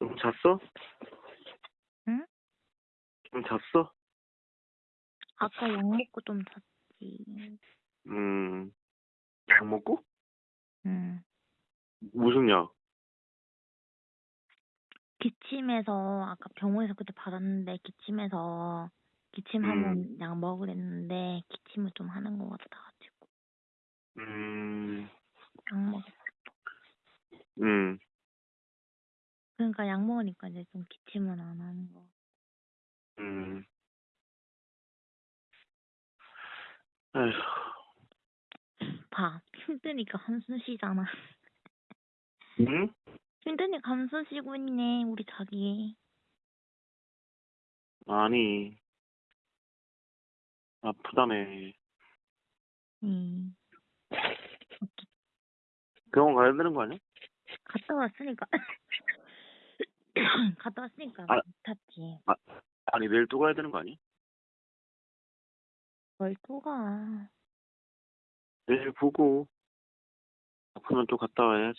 좀 잤어? 응? 좀 잤어? 아까 약 먹고 좀 잤지. 음, 약 먹고? 응. 무슨 약? 기침해서 아까 병원에서 그때 받았는데 기침해서 기침하면 약 먹으랬는데 기침을 좀 하는 것 같아가지고 음, 약 먹. 음, 그러니까 약 먹으니까 이제 좀 기침은 안 하는 거. 음. 에휴, 봐 힘드니까 한숨 쉬잖아. 응? 힘드니까 한숨 쉬고 있네 우리 자기. 아니, 아프다며. 응. 병원 가야 되는 거 아니야? 갔다 왔으니까 갔다 왔으니까 아. 탔지. 아니, 내일 또 가야 되는 거 아니야? 뭘또 가. 내일 보고, 아프면 또 갔다 와야지.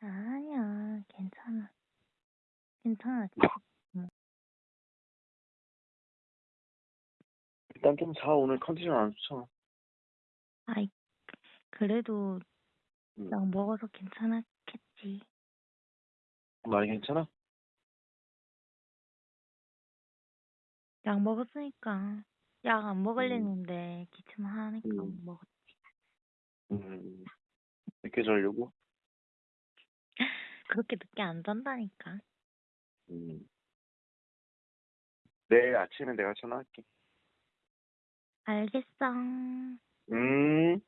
아니야 괜찮아. 괜찮아. 일단 좀 자, 오늘 컨디션 안 좋잖아. 아이 그래도 응. 약 먹어서 괜찮았겠지. 많이 괜찮아? 약 먹었으니까 약안 먹으려는데 기침하니까 음. 먹었지. 음, 늦게 자려고? 그렇게 늦게 안 잔다니까. 음. 내일 아침에 내가 전화할게. 알겠어. 음.